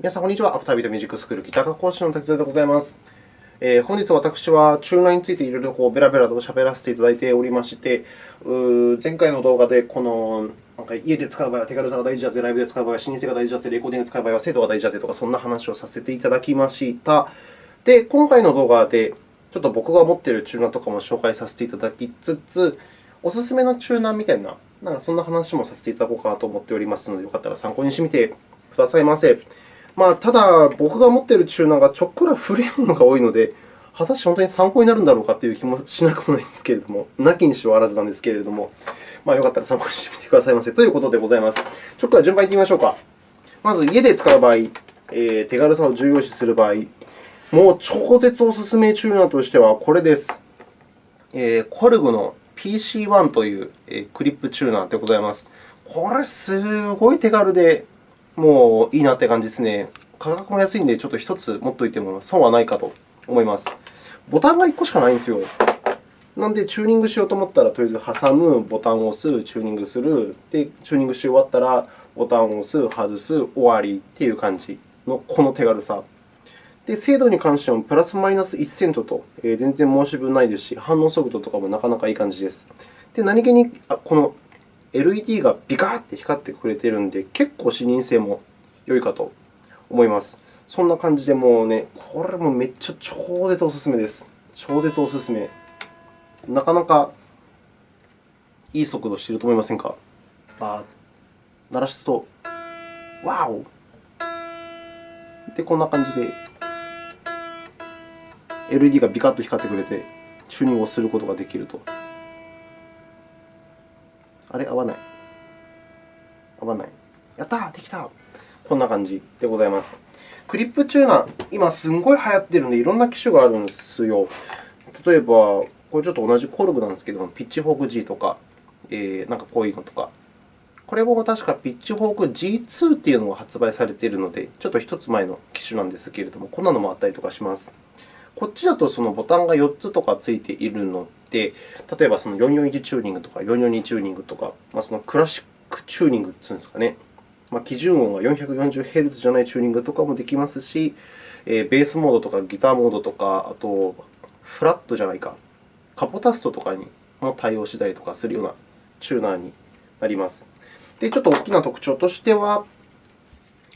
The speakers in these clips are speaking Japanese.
皆さん、こんにちは。アフタービートミュージックスクールギター科講師の滝沢でございます。えー、本日、私はチューナーについていろいろこうベラベラと喋らせていただいておりまして、う前回の動画でこのなんか家で使う場合は手軽さが大事だぜ、ライブで使う場合は視認性が大事だぜ、レコーディングで使う場合は精度が大事だぜとか、そんな話をさせていただきました。で、今回の動画でちょっと僕が持っているチューナーとかも紹介させていただきつつ、おすすめのチューナーみたいな、なんかそんな話もさせていただこうかなと思っておりますので、よかったら参考にしてみてくださいませ。まあ、ただ、僕が持っているチューナーがちょっくら古いものが多いので、果たして本当に参考になるんだろうかという気もしなくもないんですけれども、なきにしはあらずなんですけれども、まあ、よかったら参考にしてみてくださいませということでございます。ちょっと順番にいってみましょうか。まず、家で使う場合、えー、手軽さを重要視する場合、もう超絶おすすめチューナーとしてはこれです。えー、コルグの PC1 というクリップチューナーでございます。これ、すごい手軽で、もういいなって感じですね。価格も安いので、ちょっと1つ持っておいても損はないかと思います。ボタンが1個しかないんですよ。なので、チューニングしようと思ったら、とりあえず挟む、ボタンを押す、チューニングする、で、チューニングし終わったら、ボタンを押す、外す、終わりという感じのこの手軽さ。で、精度に関してもプラスマイナス1セントと、えー、全然申し分ないですし、反応速度とかもなかなかいい感じです。で、何気にあこの LED がビカッて光ってくれているので、結構視認性も良いかと思います。そんな感じで、もうね、これもめっちゃ超絶おすすめです。超絶おすすめ。なかなかいい速度していると思いませんか？あ鳴らすと、ワオで、こんな感じで LED がビカッと光ってくれて、チューニングをすることができると。あれ合わない。合わない。やったできたこんな感じでございます。クリップチューナー、今すんごい流行っているので、いろんな機種があるんですよ。例えば、これちょっと同じコルグなんですけどもピッチフォーク G とか、えー、なんかこういうのとか。これも確かピッチフォーク G2 というのが発売されているので、ちょっと1つ前の機種なんですけれども、こんなのもあったりとかします。こっちだとそのボタンが4つとかついているの、例えばその441チューニングとか442チューニングとか、まあ、そのクラシックチューニングというんですかね、まあ、基準音が 440Hz じゃないチューニングとかもできますし、えー、ベースモードとかギターモードとか、あとフラットじゃないか、カポタストとかにも対応したりとかするようなチューナーになります。で、ちょっと大きな特徴としては、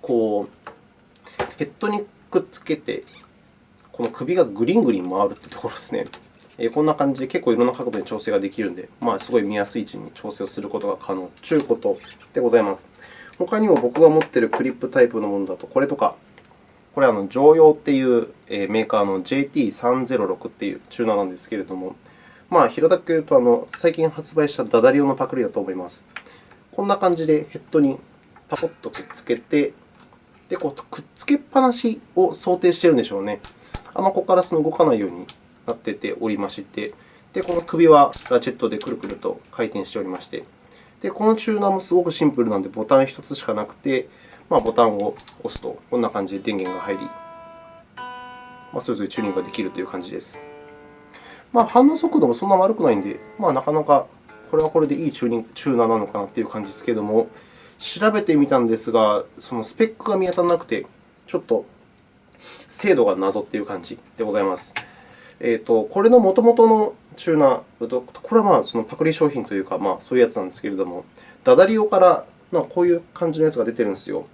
こうヘッドにくっつけてこの首がぐりんぐりん回るというところですね。こんな感じで結構いろんな角度に調整ができるので、まあ、すごい見やすい位置に調整をすることが可能ということでございます。他にも僕が持っているクリップタイプのものだと、これとか、これは常用っていうメーカーの JT306 というチューナーなんですけれども、まあ、平たく言うとあの、最近発売したダダリオのパクリだと思います。こんな感じでヘッドにパコッとくっつけて、でこうくっつけっぱなしを想定しているんでしょうね。あんまここからその動かないようになってておりまして、でこの首はラチェットでくるくると回転しておりまして、でこのチューナーもすごくシンプルなので、ボタン1つしかなくて、まあ、ボタンを押すとこんな感じで電源が入り、まあ、それぞれチューニングができるという感じです。まあ、反応速度もそんな悪くないので、まあ、なかなかこれはこれでいいチューニングチューナーなのかなという感じですけれども、調べてみたんですが、そのスペックが見当たらなくて、ちょっと精度が謎という感じでございます。えーと、これの元々のチューナー、これはまあそのパクリ商品というか、まあ、そういうやつなんですけれども、ダダリオからまこういう感じのやつが出てるんですよ。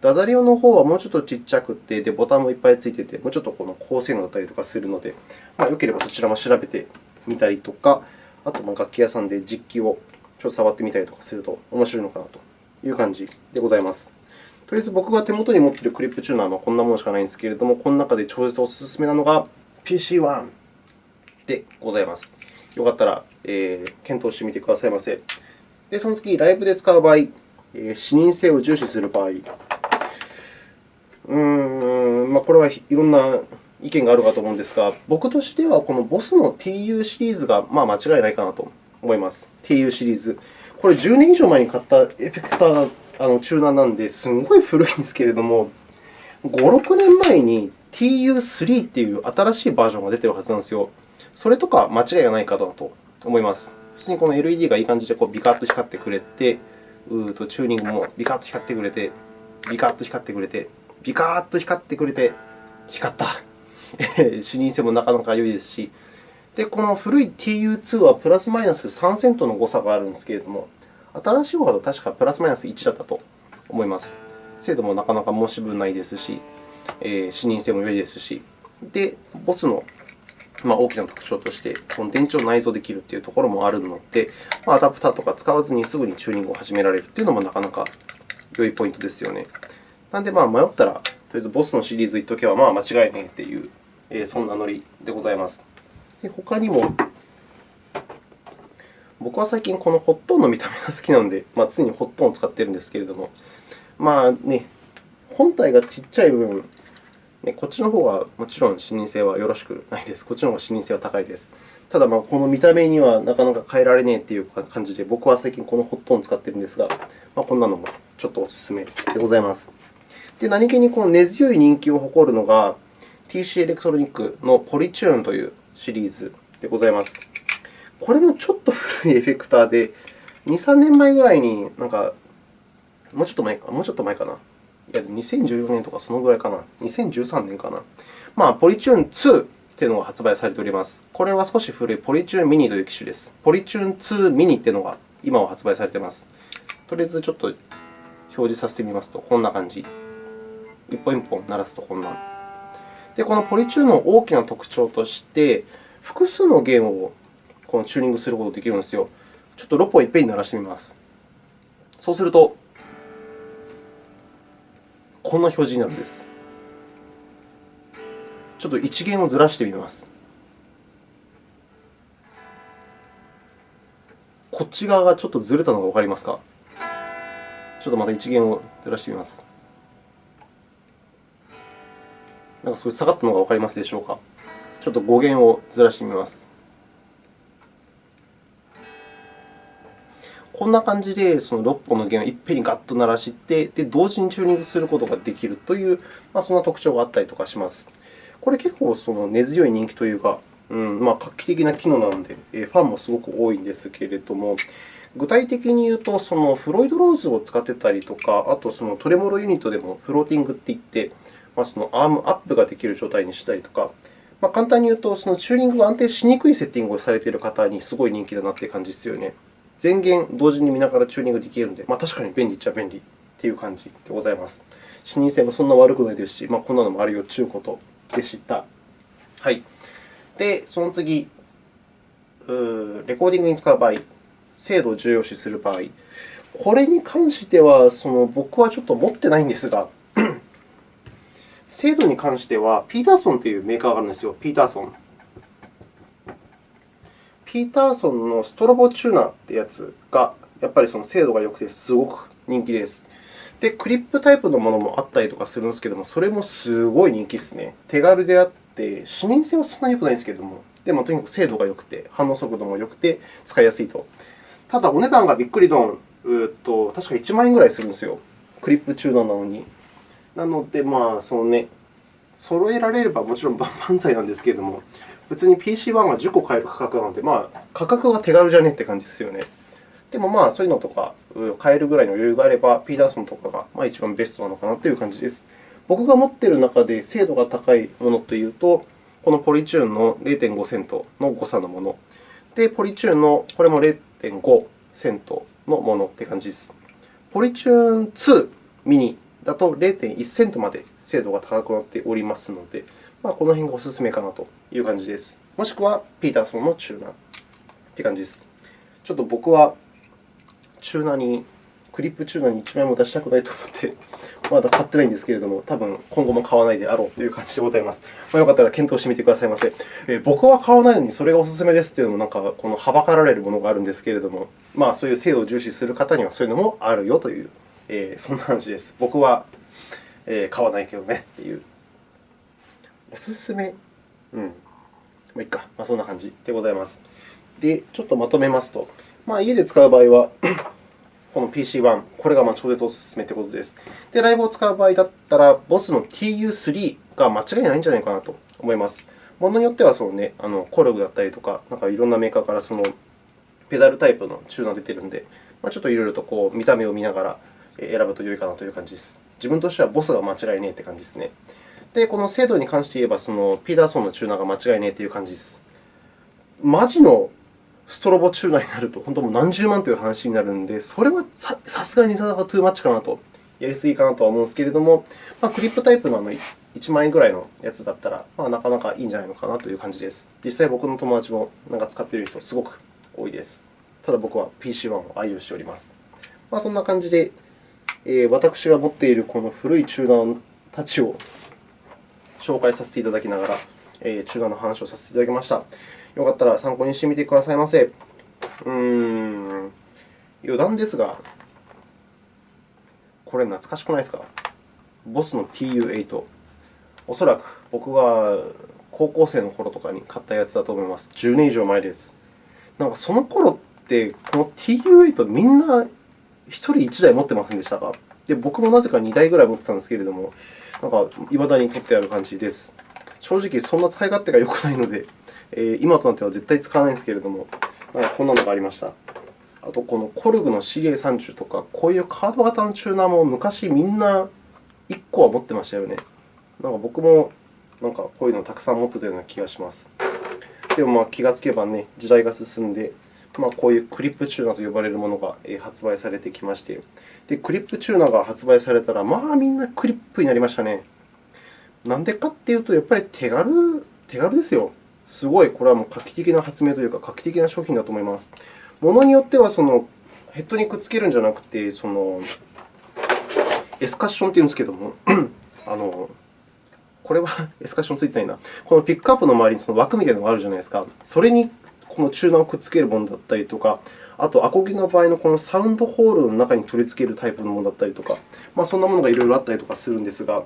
ダダリオの方はもうちょっとちっちゃくて、でボタンもいっぱいついてて、もうちょっとこの高性能だったりとかするので、まあ、よければそちらも調べてみたりとか、あとま楽器屋さんで実機をちょっと触ってみたりとかすると面白いのかなという感じでございます。とりあえず僕が手元に持っているクリップチューナーはこんなものしかないんですけれども、この中で超絶おすすめなのが PC1 でございます。よかったら、えー、検討してみてくださいませ。で、その次、ライブで使う場合、えー、視認性を重視する場合、うーん、まあ、これはいろんな意見があるかと思うんですが、僕としてはこの BOSS の TU シリーズがまあ間違いないかなと思います。TU シリーズ。これ10年以上前に買ったエフェクターあのチューナーなんで、すごい古いんですけれども、5、6年前に TU3 という新しいバージョンが出ているはずなんですよ。それとか間違いがないかなと思います。普通にこの LED がいい感じでこうビカッと光ってくれて、うとチューニングもビカッと光ってくれて、ビカッと光ってくれて、ビカッと光ってくれて、光った。視認性もなかなか良いですし、でこの古い TU2 はプラスマイナス3セントの誤差があるんですけれども、新しい方だと確かプラスマイナス1だったと思います。精度もなかなか申し分ないですし、えー、視認性も良いですし、で、ボスのまあ、大きな特徴として、その電池を内蔵できるというところもあるので、まあ、アダプターとか使わずにすぐにチューニングを始められるというのもなかなか良いポイントですよね。なので、まあ、迷ったら、とりあえずボスのシリーズいっとけばまあ間違いねえという、えー、そんなノリでございます。で他にも、僕は最近このホットンの見た目が好きなので、まあ、常にホットンを使っているんですけれども、まあね、本体がちっちゃい分、ね、こっちの方はもちろん視認性はよろしくないです。こっちの方が視認性は高いです。ただ、この見た目にはなかなか変えられねえという感じで、僕は最近このホットンを使っているんですが、ま、こんなのもちょっとお勧めでございます。で、何気にこの根強い人気を誇るのが、TC エレクトロニックのポリチューンというシリーズでございます。これもちょっと古いエフェクターで、2、3年前ぐらいに、なんか、もうちょっと前か、もうちょっと前かな。いや、2014年とかそのぐらいかな。2013年かな。まあ、ポリチューン2というのが発売されております。これは少し古いポリチューンミニという機種です。ポリチューン2ミニというのが今は発売されています。とりあえずちょっと表示させてみますと、こんな感じ。一本一本鳴らすとこんな。で、このポリチューンの大きな特徴として、複数の弦をこのチューニングすることができるんですよ。ちょっと6本いっぺんに鳴らしてみます。そうすると、こんな表示になるんです。ちょっと1弦をずらしてみます。こっち側がちょっとずれたのがわかりますか？ちょっとまた1弦をずらしてみます。なんかすごい下がったのがわかりますでしょうか？ちょっと5弦をずらしてみます。こんな感じで、その6本の弦をいっぺんにガッと鳴らして、で同時にチューニングすることができるという、まあ、そんな特徴があったりとかします。これ結構その根強い人気というか、うんまあ、画期的な機能なので、ファンもすごく多いんですけれども、具体的に言うと、そのフロイドローズを使ってたりとか、あとそのトレモロユニットでもフローティングっていって、まあ、そのアームアップができる状態にしたりとか、まあ、簡単に言うと、そのチューニングが安定しにくいセッティングをされている方にすごい人気だなという感じですよね。全弦同時に見ながらチューニングできるので、まあ、確かに便利っちゃ便利という感じでございます。視認性もそんな悪くないですし、まあ、こんなのもあるよということでした。はい、で、その次、レコーディングに使う場合、精度を重要視する場合、これに関してはその僕はちょっと持ってないんですが、精度に関しては、ピーターソンというメーカーがあるんですよ。ピーターソン。ピーターソンのストロボチューナーというやつが、やっぱりその精度が良くてすごく人気です。で、クリップタイプのものもあったりとかするんですけれども、それもすごい人気ですね。手軽であって、視認性はそんなに良くないんですけれども、でもとにかく精度が良くて、反応速度も良くて、使いやすいと。ただ、お値段がびっくりドン、うと確か1万円ぐらいするんですよ。クリップチューナーなのに。なので、まあ、そのね、揃えられればもちろん万々歳なんですけれども、普通に PC1 は10個買える価格なので、まあ、価格が手軽じゃねって感じですよね。でも、まあ、そういうのとか買えるぐらいの余裕があれば、ピーダーソンとかがまあ一番ベストなのかなという感じです。僕が持っている中で精度が高いものというと、このポリチューンの0.5セントの誤差のもの。で、ポリチューンのこれも0.5セントのものという感じです。ポリチューン2ミニだと0.1セントまで精度が高くなっておりますので、まあ、この辺がおすすめかなという感じです。もしくは、ピーターソンのチューナーという感じです。ちょっと僕はチューナーに、クリップチューナーに1枚も出したくないと思って、まだ買ってないんですけれども、多分今後も買わないであろうという感じでございます。まあ、よかったら検討してみてくださいませ。えー、僕は買わないのにそれがおすすめですというのも、なんかこのはばかられるものがあるんですけれども、まあ、そういう精度を重視する方にはそういうのもあるよという、えー、そんな話です。僕は、えー、買わないけどねという。おすすめうん。まあ、いいか。まあ、そんな感じでございます。で、ちょっとまとめますと、まあ、家で使う場合は、この PC1、これがまあ超絶おすすめということです。で、ライブを使う場合だったら、BOSS の TU3 が間違いないんじゃないかなと思います。ものによってはその、ね、あのコルグだったりとか、なんかいろんなメーカーからそのペダルタイプのチューナーが出ているので、まあ、ちょっといろいろとこう見た目を見ながら選ぶと良いかなという感じです。自分としてはボスが間違いねえって感じですね。で、この精度に関して言えば、そのピーターソンのチューナーが間違いねえという感じです。マジのストロボチューナーになると、本当もう何十万という話になるので、それはさすがにさすがトゥーマッチかなと、やりすぎかなとは思うんですけれども、まあ、クリップタイプの1万円ぐらいのやつだったら、まあ、なかなかいいんじゃないのかなという感じです。実際、僕の友達もなんか使っている人、すごく多いです。ただ僕は PC1 を愛用しております。まあ、そんな感じで、え、私が持っているこの古いチューナーたちを紹介させていただきながら、えー、チューナーの話をさせていただきました。よかったら参考にしてみてくださいませ。うーん、余談ですが、これ懐かしくないですか？ボスの TU8。おそらく僕が高校生の頃とかに買ったやつだと思います。10年以上前です。なんかその頃って、この TU8 みんな1人1台持ってませんでしたか？で僕もなぜか2台ぐらい持ってたんですけれども、なんか未だに取ってある感じです。正直、そんな使い勝手が良くないので、えー、今となっては絶対使わないんですけれども、なんかこんなのがありました。あと、このコルグの CA30 とか、こういうカード型のチューナーも昔みんな1個は持ってましたよね。なんか僕もなんかこういうのをたくさん持ってたような気がします。でもまあ気がつけばね、時代が進んで、まあ、こういうクリップチューナーと呼ばれるものが発売されてきまして、でクリップチューナーが発売されたら、まあみんなクリップになりましたね。なんでかっていうと、やっぱり手軽手軽ですよ。すごい、これはもう画期的な発明というか、画期的な商品だと思います。ものによってはそのヘッドにくっつけるんじゃなくて、そのエスカッションというんですけども、あのこれはエスカッションついてないな。このピックアップの周りにその枠みたいなのがあるじゃないですか。それにこのチューナーをくっつけるものだったりとか、あと、アコギの場合のこのサウンドホールの中に取り付けるタイプのものだったりとか、まあ、そんなものがいろいろあったりとかするんですが、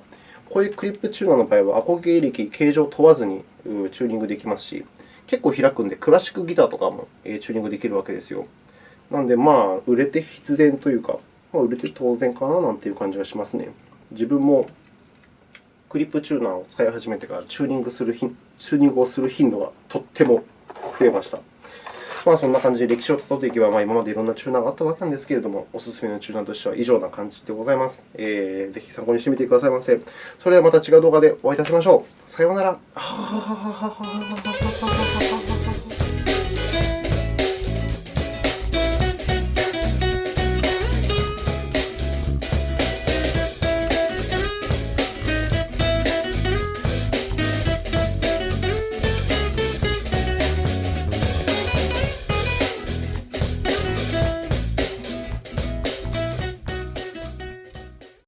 こういうクリップチューナーの場合は、アコギ歴、形状問わずにチューニングできますし、結構開くので、クラシックギターとかもチューニングできるわけですよ。なので、まあ、売れて必然というか、まあ、売れて当然かななんていう感じがしますね。自分もクリップチューナーを使い始めてからチューニングするチューニングをする頻度がとっても増えました。まあ、そんな感じで歴史をたどっていけば、まあ、今までいろんなチューナーがあったわけなんですけれども、おすすめのチューナーとしては以上な感じでございます。えー、ぜひ参考にしてみてくださいませ。それではまた違う動画でお会いいたしましょう。さようなら。